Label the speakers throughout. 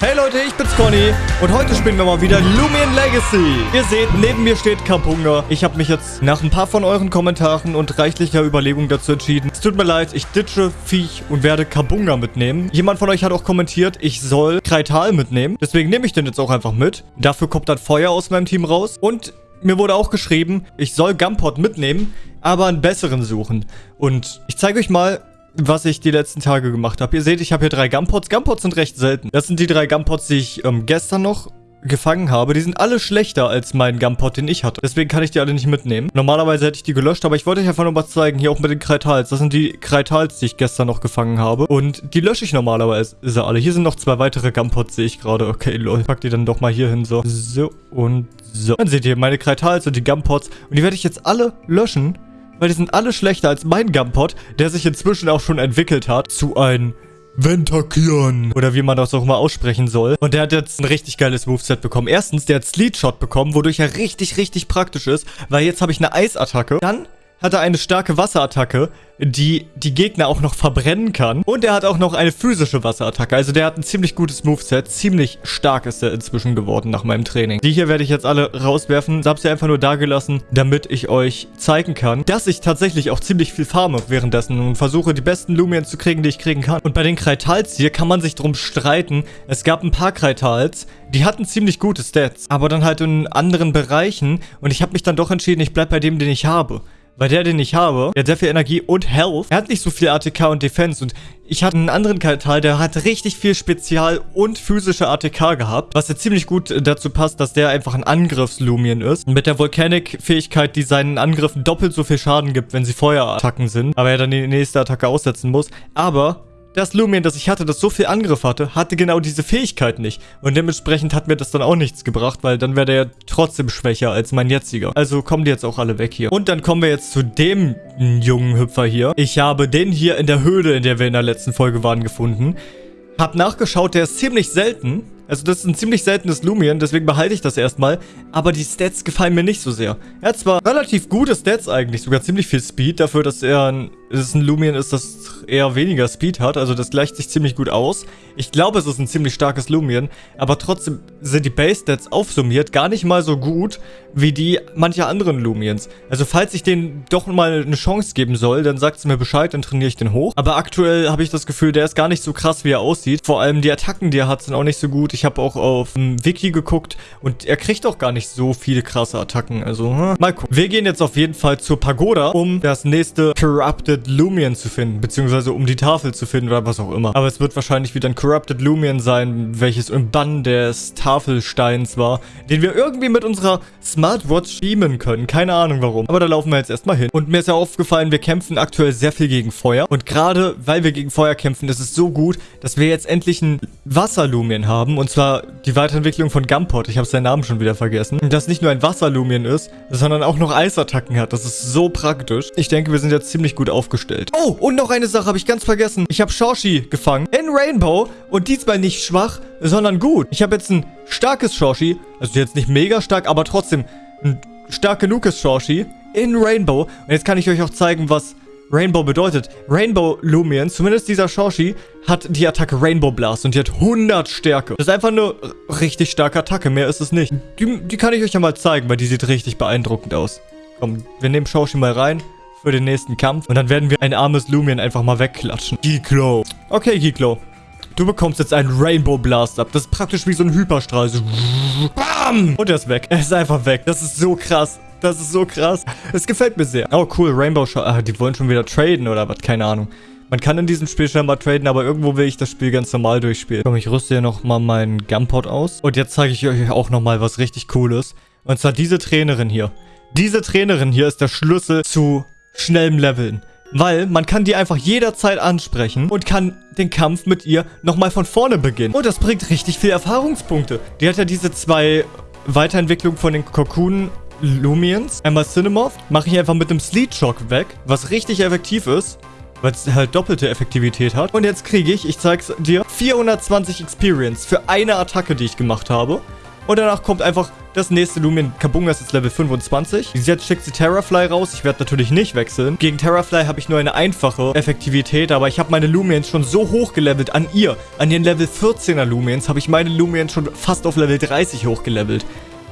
Speaker 1: Hey Leute, ich bin's Conny und heute spielen wir mal wieder Lumion Legacy. Ihr seht, neben mir steht Kapunga. Ich habe mich jetzt nach ein paar von euren Kommentaren und reichlicher Überlegung dazu entschieden. Es tut mir leid, ich ditche Viech und werde Kabunga mitnehmen. Jemand von euch hat auch kommentiert, ich soll Kreital mitnehmen. Deswegen nehme ich den jetzt auch einfach mit. Dafür kommt dann Feuer aus meinem Team raus. Und mir wurde auch geschrieben, ich soll Gumpot mitnehmen, aber einen besseren suchen. Und ich zeige euch mal, was ich die letzten Tage gemacht habe. Ihr seht, ich habe hier drei Gumpots. Gumpots sind recht selten. Das sind die drei Gumpots, die ich ähm, gestern noch gefangen habe, die sind alle schlechter als mein Gumpot, den ich hatte. Deswegen kann ich die alle nicht mitnehmen. Normalerweise hätte ich die gelöscht, aber ich wollte euch einfach nur mal zeigen, hier auch mit den Kreitals. Das sind die Kreitals, die ich gestern noch gefangen habe. Und die lösche ich normalerweise alle. Hier sind noch zwei weitere Gumpots, sehe ich gerade. Okay, lol. Pack die dann doch mal hier hin, so. So und so. Dann seht ihr meine Kreitals und die Gumpots. Und die werde ich jetzt alle löschen weil die sind alle schlechter als mein Gumpot, der sich inzwischen auch schon entwickelt hat zu ein Ventakion. Oder wie man das auch mal aussprechen soll. Und der hat jetzt ein richtig geiles Moveset bekommen. Erstens, der hat Sleet Shot bekommen, wodurch er richtig, richtig praktisch ist. Weil jetzt habe ich eine Eisattacke. Dann hat er eine starke Wasserattacke, die die Gegner auch noch verbrennen kann. Und er hat auch noch eine physische Wasserattacke. Also der hat ein ziemlich gutes Moveset. Ziemlich stark ist er inzwischen geworden nach meinem Training. Die hier werde ich jetzt alle rauswerfen. Ich habe sie einfach nur da gelassen, damit ich euch zeigen kann, dass ich tatsächlich auch ziemlich viel farme währenddessen und versuche, die besten Lumiens zu kriegen, die ich kriegen kann. Und bei den Kreitals hier kann man sich drum streiten. Es gab ein paar Kreitals, die hatten ziemlich gute Stats, aber dann halt in anderen Bereichen. Und ich habe mich dann doch entschieden, ich bleibe bei dem, den ich habe. Weil der, den ich habe, der hat sehr viel Energie und Health. Er hat nicht so viel ATK und Defense. Und ich hatte einen anderen Teil, der hat richtig viel Spezial- und physische ATK gehabt. Was ja ziemlich gut dazu passt, dass der einfach ein Angriffslumien ist. Mit der Volcanic-Fähigkeit, die seinen Angriffen doppelt so viel Schaden gibt, wenn sie Feuerattacken sind. Aber er dann die nächste Attacke aussetzen muss. Aber das Lumien, das ich hatte, das so viel Angriff hatte, hatte genau diese Fähigkeit nicht. Und dementsprechend hat mir das dann auch nichts gebracht, weil dann wäre der ja trotzdem schwächer als mein jetziger. Also kommen die jetzt auch alle weg hier. Und dann kommen wir jetzt zu dem jungen Hüpfer hier. Ich habe den hier in der Höhle, in der wir in der letzten Folge waren, gefunden. Hab nachgeschaut, der ist ziemlich selten. Also das ist ein ziemlich seltenes Lumien, deswegen behalte ich das erstmal. Aber die Stats gefallen mir nicht so sehr. Er hat zwar relativ gute Stats eigentlich, sogar ziemlich viel Speed, dafür, dass er ein, dass ein Lumien ist, das eher weniger Speed hat. Also das gleicht sich ziemlich gut aus. Ich glaube, es ist ein ziemlich starkes Lumien, aber trotzdem sind die Base-Stats aufsummiert gar nicht mal so gut wie die mancher anderen Lumiens. Also falls ich denen doch mal eine Chance geben soll, dann sagt es mir Bescheid, dann trainiere ich den hoch. Aber aktuell habe ich das Gefühl, der ist gar nicht so krass, wie er aussieht. Vor allem die Attacken, die er hat, sind auch nicht so gut. Ich habe auch auf dem Wiki geguckt und er kriegt auch gar nicht so viele krasse Attacken. Also, hm, mal gucken. Wir gehen jetzt auf jeden Fall zur Pagoda, um das nächste Corrupted Lumion zu finden. Beziehungsweise um die Tafel zu finden oder was auch immer. Aber es wird wahrscheinlich wieder ein Corrupted Lumion sein, welches im Bann des Tafelsteins war, den wir irgendwie mit unserer Smartwatch beamen können. Keine Ahnung warum. Aber da laufen wir jetzt erstmal hin. Und mir ist ja aufgefallen, wir kämpfen aktuell sehr viel gegen Feuer. Und gerade weil wir gegen Feuer kämpfen, ist es so gut, dass wir jetzt endlich ein Wasserlumien haben. Und und zwar die Weiterentwicklung von Gumpot. Ich habe seinen Namen schon wieder vergessen. Das nicht nur ein Wasserlumien ist, sondern auch noch Eisattacken hat. Das ist so praktisch. Ich denke, wir sind jetzt ziemlich gut aufgestellt. Oh, und noch eine Sache habe ich ganz vergessen. Ich habe Shoshi gefangen in Rainbow und diesmal nicht schwach, sondern gut. Ich habe jetzt ein starkes Shoshi. Also jetzt nicht mega stark, aber trotzdem ein stark genuges Shoshi in Rainbow. Und jetzt kann ich euch auch zeigen, was Rainbow bedeutet. Rainbow Lumion, zumindest dieser Shoshi, hat die Attacke Rainbow Blast und die hat 100 Stärke. Das ist einfach eine richtig starke Attacke, mehr ist es nicht. Die, die kann ich euch ja mal zeigen, weil die sieht richtig beeindruckend aus. Komm, wir nehmen Shoshi mal rein für den nächsten Kampf und dann werden wir ein armes Lumion einfach mal wegklatschen. Giklo. Okay, Giklo. Du bekommst jetzt einen Rainbow Blast ab. Das ist praktisch wie so ein Hyperstrahl. So BAM! Und er ist weg. Er ist einfach weg. Das ist so krass. Das ist so krass. Es gefällt mir sehr. Oh, cool. Rainbow Shot. Ah, die wollen schon wieder traden oder was? Keine Ahnung. Man kann in diesem Spiel schon mal traden, aber irgendwo will ich das Spiel ganz normal durchspielen. Komm, ich rüste hier nochmal meinen Gumpot aus. Und jetzt zeige ich euch auch nochmal was richtig Cooles. Und zwar diese Trainerin hier. Diese Trainerin hier ist der Schlüssel zu schnellem Leveln. Weil man kann die einfach jederzeit ansprechen und kann den Kampf mit ihr nochmal von vorne beginnen. Und das bringt richtig viel Erfahrungspunkte. Die hat ja diese zwei Weiterentwicklungen von den Cocoon Lumiens. Einmal Cinemoth. Mache ich einfach mit dem Sleet Shock weg, was richtig effektiv ist. Weil es halt doppelte Effektivität hat. Und jetzt kriege ich, ich zeig's dir, 420 Experience für eine Attacke, die ich gemacht habe. Und danach kommt einfach Das nächste Lumion Kabunga ist jetzt Level 25. Jetzt schickt sie Terrafly raus. Ich werde natürlich nicht wechseln. Gegen Terrafly habe ich nur eine einfache Effektivität, aber ich habe meine Lumiens schon so hoch gelevelt an ihr. An den Level 14er Lumiens habe ich meine Lumiens schon fast auf Level 30 hochgelevelt.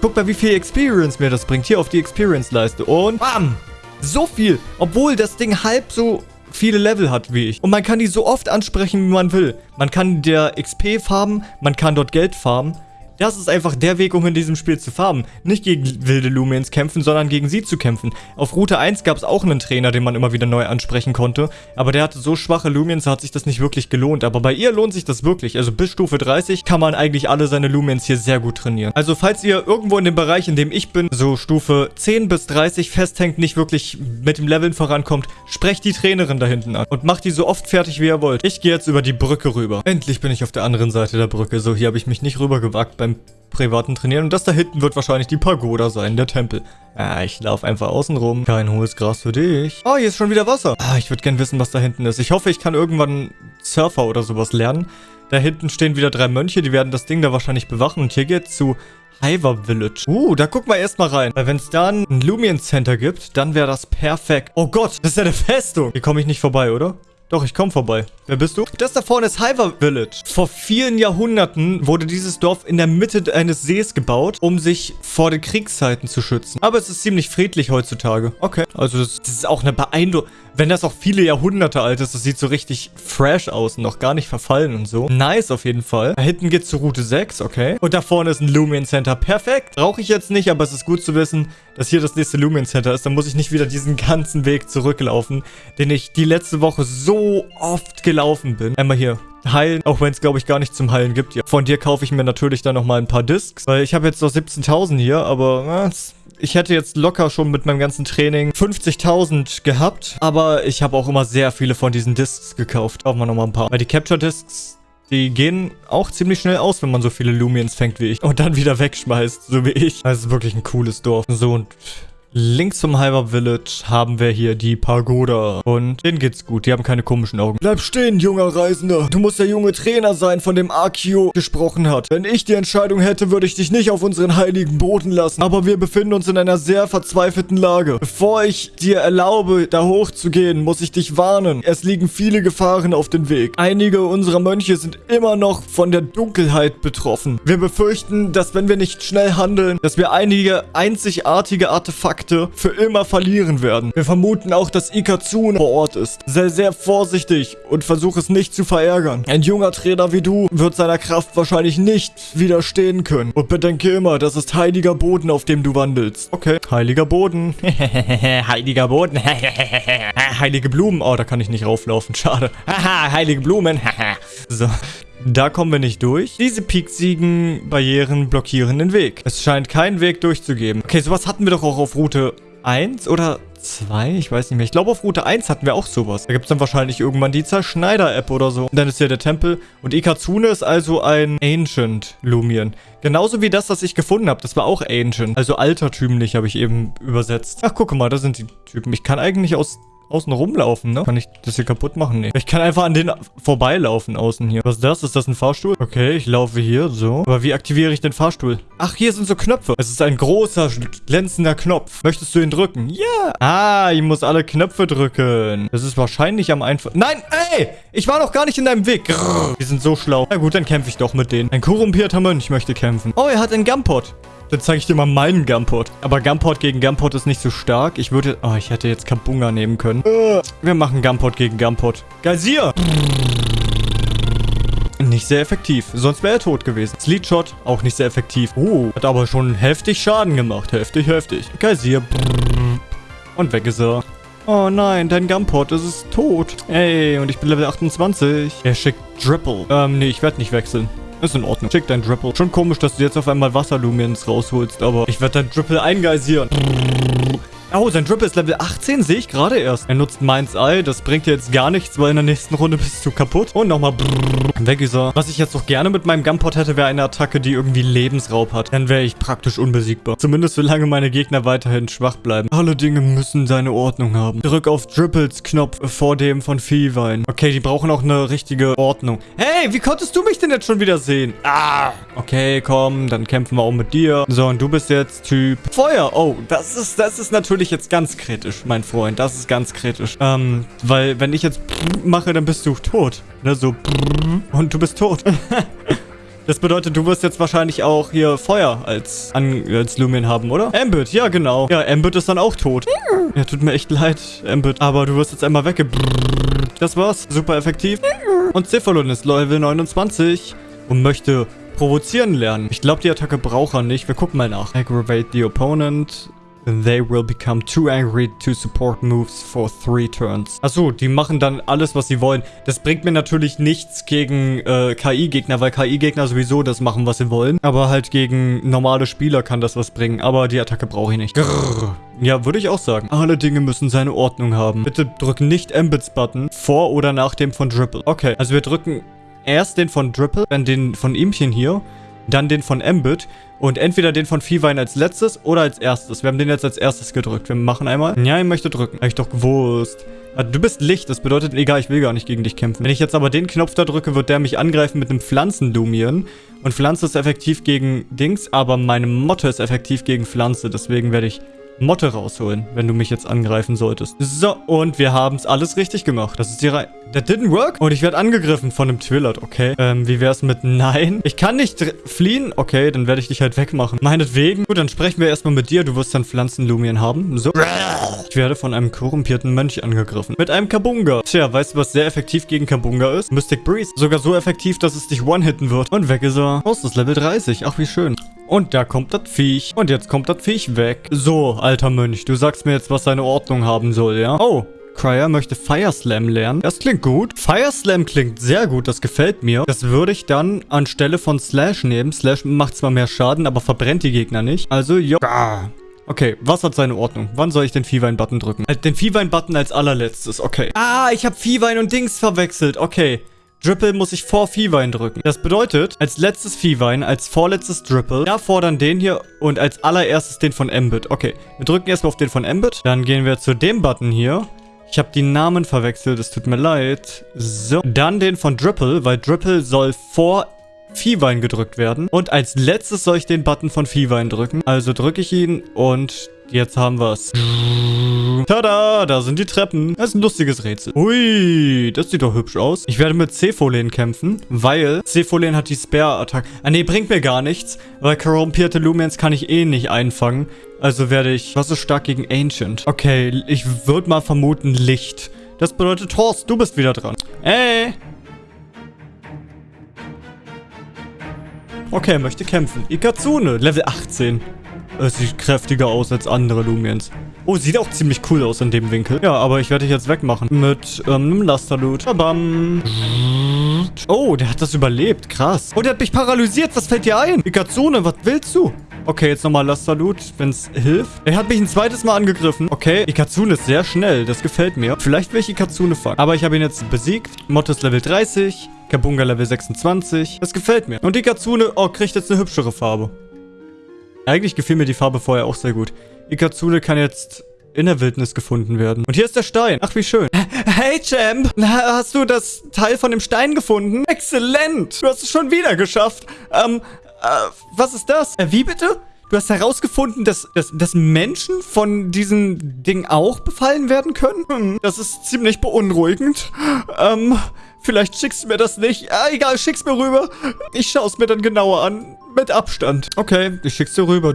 Speaker 1: Guck mal, wie viel Experience mir das bringt. Hier auf die Experience-Leiste. Und bam! So viel. Obwohl das Ding halb so viele Level hat wie ich. Und man kann die so oft ansprechen, wie man will. Man kann der XP farmen, man kann dort Geld farmen. Das ist einfach der Weg, um in diesem Spiel zu farmen. Nicht gegen wilde Lumiens kämpfen, sondern gegen sie zu kämpfen. Auf Route 1 gab es auch einen Trainer, den man immer wieder neu ansprechen konnte. Aber der hatte so schwache Lumiens, da hat sich das nicht wirklich gelohnt. Aber bei ihr lohnt sich das wirklich. Also bis Stufe 30 kann man eigentlich alle seine Lumiens hier sehr gut trainieren. Also falls ihr irgendwo in dem Bereich, in dem ich bin, so Stufe 10 bis 30 festhängt, nicht wirklich mit dem Leveln vorankommt, sprecht die Trainerin da hinten an. Und macht die so oft fertig, wie ihr wollt. Ich gehe jetzt über die Brücke rüber. Endlich bin ich auf der anderen Seite der Brücke. So, hier habe ich mich nicht rübergewagt beim privaten Trainieren. Und das da hinten wird wahrscheinlich die Pagoda sein, der Tempel. Ah, ich laufe einfach außen rum. Kein hohes Gras für dich. Oh, hier ist schon wieder Wasser. Ah, ich würde gern wissen, was da hinten ist. Ich hoffe, ich kann irgendwann Surfer oder sowas lernen. Da hinten stehen wieder drei Mönche, die werden das Ding da wahrscheinlich bewachen. Und hier geht's zu Hiver Village. Uh, da gucken wir erstmal rein. Weil wenn es da ein Lumion Center gibt, dann wäre das perfekt. Oh Gott, das ist ja eine Festung. Hier komme ich nicht vorbei, oder? Doch, ich komme vorbei. Wer bist du? Das da vorne ist Hiver Village. Vor vielen Jahrhunderten wurde dieses Dorf in der Mitte eines Sees gebaut, um sich vor den Kriegszeiten zu schützen. Aber es ist ziemlich friedlich heutzutage. Okay. Also das, das ist auch eine beeindruckende... Wenn das auch viele Jahrhunderte alt ist, das sieht so richtig fresh aus und noch gar nicht verfallen und so. Nice auf jeden Fall. Da hinten geht's zur Route 6, okay. Und da vorne ist ein Lumion Center. Perfekt. Brauche ich jetzt nicht, aber es ist gut zu wissen, dass hier das nächste Lumion Center ist. Dann muss ich nicht wieder diesen ganzen Weg zurücklaufen, den ich die letzte Woche so oft gelaufen bin. Einmal hier heilen, auch wenn es, glaube ich, gar nicht zum Heilen gibt. Ja. Von dir kaufe ich mir natürlich dann nochmal ein paar Discs, weil ich habe jetzt noch 17.000 hier, aber na, ich hätte jetzt locker schon mit meinem ganzen Training 50.000 gehabt, aber ich habe auch immer sehr viele von diesen Discs gekauft. Kaufen wir nochmal ein paar. Weil die Capture Discs die gehen auch ziemlich schnell aus, wenn man so viele Lumiens fängt wie ich. Und dann wieder wegschmeißt, so wie ich. Das ist wirklich ein cooles Dorf. So, und Links zum Hyper Village haben wir hier die Pagoda. Und denen geht's gut. Die haben keine komischen Augen. Bleib stehen, junger Reisender. Du musst der junge Trainer sein, von dem Akio gesprochen hat. Wenn ich die Entscheidung hätte, würde ich dich nicht auf unseren heiligen Boden lassen. Aber wir befinden uns in einer sehr verzweifelten Lage. Bevor ich dir erlaube, da hochzugehen, muss ich dich warnen. Es liegen viele Gefahren auf dem Weg. Einige unserer Mönche sind immer noch von der Dunkelheit betroffen. Wir befürchten, dass wenn wir nicht schnell handeln, dass wir einige einzigartige Artefakte Kontakte für immer verlieren werden. Wir vermuten auch, dass Ikazune vor Ort ist. Sei sehr vorsichtig und versuch es nicht zu verärgern. Ein junger Trainer wie du wird seiner Kraft wahrscheinlich nicht widerstehen können. Und bedenke immer, das ist heiliger Boden, auf dem du wandelst. Okay, heiliger Boden. heiliger Boden. Heilige Blumen. Oh, da kann ich nicht rauflaufen. Schade. Haha, heilige Blumen. so, da kommen wir nicht durch. Diese pieksigen Barrieren blockieren den Weg. Es scheint keinen Weg durchzugeben. Okay, sowas hatten wir doch auch auf Route 1 oder 2? Ich weiß nicht mehr. Ich glaube, auf Route 1 hatten wir auch sowas. Da gibt es dann wahrscheinlich irgendwann die Zerschneider-App oder so. Und dann ist hier der Tempel. Und Ikazune ist also ein Ancient Lumion. Genauso wie das, was ich gefunden habe. Das war auch Ancient. Also altertümlich habe ich eben übersetzt. Ach, guck mal, da sind die Typen. Ich kann eigentlich aus außen rumlaufen, ne? Kann ich das hier kaputt machen? Nee. Ich kann einfach an den vorbeilaufen außen hier. Was ist das? Ist das ein Fahrstuhl? Okay, ich laufe hier, so. Aber wie aktiviere ich den Fahrstuhl? Ach, hier sind so Knöpfe. Es ist ein großer, glänzender Knopf. Möchtest du ihn drücken? Ja. Ah, ich muss alle Knöpfe drücken. Das ist wahrscheinlich am einfachsten. Nein, ey! Ich war noch gar nicht in deinem Weg. Grrr. Die sind so schlau. Na gut, dann kämpfe ich doch mit denen. Ein korrumpierter Mönch möchte kämpfen. Oh, er hat einen Gumpot. Dann zeige ich dir mal meinen Gumport. Aber Gumport gegen Gumport ist nicht so stark. Ich würde... Oh, ich hätte jetzt Kabunga nehmen können. Wir machen Gumport gegen Gumport. Geysir! Nicht sehr effektiv. Sonst wäre er tot gewesen. Sleetshot, auch nicht sehr effektiv. Oh, hat aber schon heftig Schaden gemacht. Heftig, heftig. Geysir. Und weg ist er. Oh nein, dein Gumport ist tot. Ey, und ich bin Level 28. Er schickt Dripple. Ähm, nee, ich werde nicht wechseln. Ist in Ordnung. Schick dein Dripple. Schon komisch, dass du jetzt auf einmal Wasserlumiens rausholst, aber ich werde dein Dripple eingeisieren. Oh, sein Drip ist Level 18, sehe ich gerade erst. Er nutzt Mind's Eye, das bringt dir jetzt gar nichts, weil in der nächsten Runde bist du kaputt. Und nochmal weg ist er. Was ich jetzt noch gerne mit meinem Gunpot hätte, wäre eine Attacke, die irgendwie Lebensraub hat. Dann wäre ich praktisch unbesiegbar. Zumindest solange meine Gegner weiterhin schwach bleiben. Alle Dinge müssen seine Ordnung haben. Drück auf Dripples Knopf vor dem von Viehwein. Okay, die brauchen auch eine richtige Ordnung. Hey, wie konntest du mich denn jetzt schon wieder sehen? Ah, okay, komm, dann kämpfen wir auch mit dir. So, und du bist jetzt Typ Feuer. Oh, das ist, das ist natürlich natürlich jetzt ganz kritisch, mein Freund. Das ist ganz kritisch. Ähm, weil wenn ich jetzt mache, dann bist du tot. Ne, so und du bist tot. Das bedeutet, du wirst jetzt wahrscheinlich auch hier Feuer als, an, als Lumen haben, oder? Ambit, ja genau. Ja, Ambit ist dann auch tot. Ja, tut mir echt leid, Ambit. Aber du wirst jetzt einmal wegge... Das war's. Super effektiv. Und Cephalon ist Level 29 und möchte provozieren lernen. Ich glaube, die Attacke braucht er nicht. Wir gucken mal nach. Aggravate the opponent. They will become too angry to support moves for three turns. Achso, die machen dann alles, was sie wollen. Das bringt mir natürlich nichts gegen äh, KI-Gegner, weil KI-Gegner sowieso das machen, was sie wollen. Aber halt gegen normale Spieler kann das was bringen. Aber die Attacke brauche ich nicht. Grrr. Ja, würde ich auch sagen. Alle Dinge müssen seine Ordnung haben. Bitte drück nicht Embeds-Button vor oder nach dem von Dripple. Okay, also wir drücken erst den von Dripple, dann den von Ihmchen hier dann den von Embit und entweder den von Viehwein als letztes oder als erstes. Wir haben den jetzt als erstes gedrückt. Wir machen einmal. Ja, ich möchte drücken. Hab ich doch gewusst. Ah, du bist Licht, das bedeutet, egal, ich will gar nicht gegen dich kämpfen. Wenn ich jetzt aber den Knopf da drücke, wird der mich angreifen mit einem Pflanzenlumieren. Und Pflanze ist effektiv gegen Dings, aber meine Motte ist effektiv gegen Pflanze. Deswegen werde ich Motte rausholen, wenn du mich jetzt angreifen solltest. So, und wir haben es alles richtig gemacht. Das ist die Reihe. That didn't work? Und ich werde angegriffen von einem Twillard, okay. Ähm, wie wär's mit Nein? Ich kann nicht fliehen? Okay, dann werde ich dich halt wegmachen. Meinetwegen. Gut, dann sprechen wir erstmal mit dir. Du wirst dann Pflanzenlumien haben. So. Ich werde von einem korrumpierten Mönch angegriffen. Mit einem Kabunga. Tja, weißt du, was sehr effektiv gegen Kabunga ist? Mystic Breeze. Sogar so effektiv, dass es dich one-hitten wird. Und weg ist er. Oh, ist das Level 30. Ach, wie schön. Und da kommt das Viech. Und jetzt kommt das Viech weg. So, alter Mönch, du sagst mir jetzt, was seine Ordnung haben soll, ja? Oh, Cryer möchte Fire Slam lernen. Das klingt gut. Fire Slam klingt sehr gut, das gefällt mir. Das würde ich dann anstelle von Slash nehmen. Slash macht zwar mehr Schaden, aber verbrennt die Gegner nicht. Also, jo. Okay, was hat seine Ordnung? Wann soll ich den Viehwein-Button drücken? Äh, den Viehwein-Button als allerletztes, okay. Ah, ich habe Viehwein und Dings verwechselt, okay. Dripple muss ich vor Viehwein drücken. Das bedeutet, als letztes Viehwein, als vorletztes Dripple, dann den hier und als allererstes den von Embit. Okay, wir drücken erstmal auf den von Embit. Dann gehen wir zu dem Button hier. Ich habe die Namen verwechselt, es tut mir leid. So, dann den von Dripple, weil Dripple soll vor Viehwein gedrückt werden. Und als letztes soll ich den Button von Viehwein drücken. Also drücke ich ihn und jetzt haben wir es. Tada, da sind die Treppen. Das ist ein lustiges Rätsel. Ui, das sieht doch hübsch aus. Ich werde mit Cepholen kämpfen, weil Cepholen hat die Spare-Attacke. Ah, nee, bringt mir gar nichts, weil korrumpierte Lumens kann ich eh nicht einfangen. Also werde ich... Was ist stark gegen Ancient? Okay, ich würde mal vermuten Licht. Das bedeutet, Horst, du bist wieder dran. Ey! Okay, er möchte kämpfen. Ikazune, Level 18. Es sieht kräftiger aus als andere Lumiens. Oh, sieht auch ziemlich cool aus in dem Winkel. Ja, aber ich werde dich jetzt wegmachen. Mit ähm, Lasterloot. Bam. Oh, der hat das überlebt. Krass. Oh, der hat mich paralysiert. Was fällt dir ein? Ikazune, was willst du? Okay, jetzt nochmal Lasterloot, wenn es hilft. Er hat mich ein zweites Mal angegriffen. Okay, Ikazune ist sehr schnell. Das gefällt mir. Vielleicht will ich Ikazune fangen. Aber ich habe ihn jetzt besiegt. Motto Level 30. Kabunga Level 26. Das gefällt mir. Und Ikazune, oh, kriegt jetzt eine hübschere Farbe. Eigentlich gefiel mir die Farbe vorher auch sehr gut. Ikazune kann jetzt in der Wildnis gefunden werden. Und hier ist der Stein. Ach, wie schön. Hey, Champ. Hast du das Teil von dem Stein gefunden? Exzellent. Du hast es schon wieder geschafft. Ähm, äh, was ist das? Äh, wie bitte? Du hast herausgefunden, dass, dass, dass Menschen von diesem Ding auch befallen werden können? Hm, das ist ziemlich beunruhigend. Ähm, vielleicht schickst du mir das nicht. Ah, egal, schick's mir rüber. Ich schaue es mir dann genauer an. Mit Abstand. Okay, ich schick's dir rüber.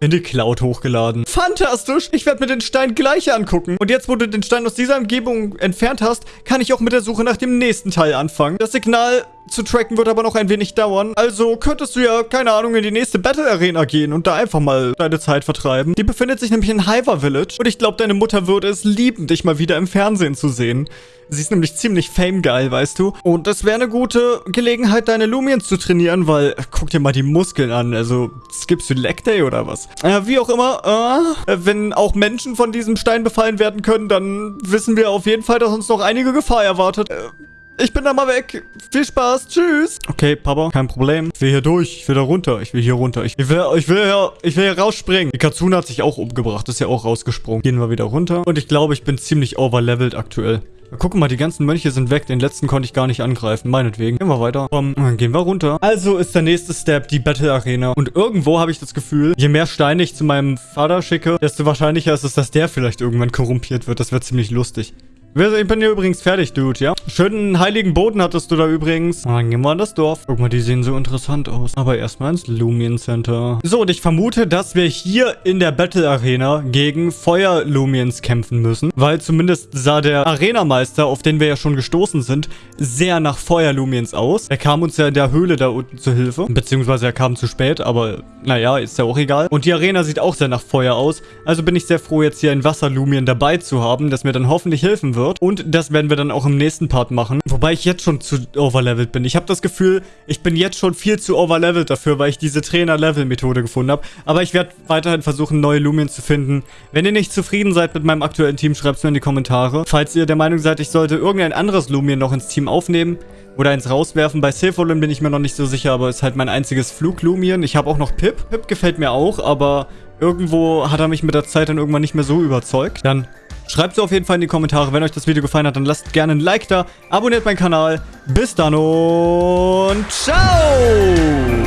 Speaker 1: In die Cloud hochgeladen. Fantastisch! Ich werde mir den Stein gleich angucken. Und jetzt, wo du den Stein aus dieser Umgebung entfernt hast, kann ich auch mit der Suche nach dem nächsten Teil anfangen. Das Signal zu tracken wird aber noch ein wenig dauern. Also könntest du ja, keine Ahnung, in die nächste Battle Arena gehen und da einfach mal deine Zeit vertreiben. Die befindet sich nämlich in Hyver Village und ich glaube, deine Mutter würde es lieben, dich mal wieder im Fernsehen zu sehen. Sie ist nämlich ziemlich famegeil, weißt du? Und das wäre eine gute Gelegenheit, deine Lumiens zu trainieren, weil, guck dir mal die Muskeln an. Also, skippst du Leg Day oder was? Äh, wie auch immer, äh, wenn auch Menschen von diesem Stein befallen werden können, dann wissen wir auf jeden Fall, dass uns noch einige Gefahr erwartet. Äh, ich bin da mal weg. Viel Spaß. Tschüss. Okay, Papa, kein Problem. Ich will hier durch. Ich will da runter. Ich will hier runter. Ich will, ich will hier, ich will hier rausspringen. Die Katsune hat sich auch umgebracht. Ist ja auch rausgesprungen. Gehen wir wieder runter. Und ich glaube, ich bin ziemlich overlevelt aktuell. Guck mal, die ganzen Mönche sind weg. Den letzten konnte ich gar nicht angreifen. Meinetwegen. Gehen wir weiter. Dann gehen wir runter. Also ist der nächste Step die Battle Arena. Und irgendwo habe ich das Gefühl, je mehr Steine ich zu meinem Vater schicke, desto wahrscheinlicher ist es, dass der vielleicht irgendwann korrumpiert wird. Das wäre ziemlich lustig. Ich bin hier übrigens fertig, Dude, ja? Schönen heiligen Boden hattest du da übrigens. Und dann gehen wir in das Dorf. Guck mal, die sehen so interessant aus. Aber erstmal ins Lumion Center. So, und ich vermute, dass wir hier in der Battle Arena gegen Feuer-Lumiens kämpfen müssen. Weil zumindest sah der Arenameister, auf den wir ja schon gestoßen sind, sehr nach Feuer-Lumiens aus. Er kam uns ja in der Höhle da unten zu Hilfe. Beziehungsweise er kam zu spät, aber naja, ist ja auch egal. Und die Arena sieht auch sehr nach Feuer aus. Also bin ich sehr froh, jetzt hier ein Wasser-Lumien dabei zu haben, das mir dann hoffentlich helfen wird wird. Und das werden wir dann auch im nächsten Part machen. Wobei ich jetzt schon zu overlevelt bin. Ich habe das Gefühl, ich bin jetzt schon viel zu overlevelt dafür, weil ich diese Trainer-Level-Methode gefunden habe. Aber ich werde weiterhin versuchen, neue Lumien zu finden. Wenn ihr nicht zufrieden seid mit meinem aktuellen Team, schreibt es mir in die Kommentare. Falls ihr der Meinung seid, ich sollte irgendein anderes Lumien noch ins Team aufnehmen, oder eins rauswerfen. Bei Silverlin bin ich mir noch nicht so sicher, aber ist halt mein einziges Fluglumien. Ich habe auch noch Pip. Pip gefällt mir auch, aber irgendwo hat er mich mit der Zeit dann irgendwann nicht mehr so überzeugt. Dann Schreibt es auf jeden Fall in die Kommentare. Wenn euch das Video gefallen hat, dann lasst gerne ein Like da. Abonniert meinen Kanal. Bis dann und ciao!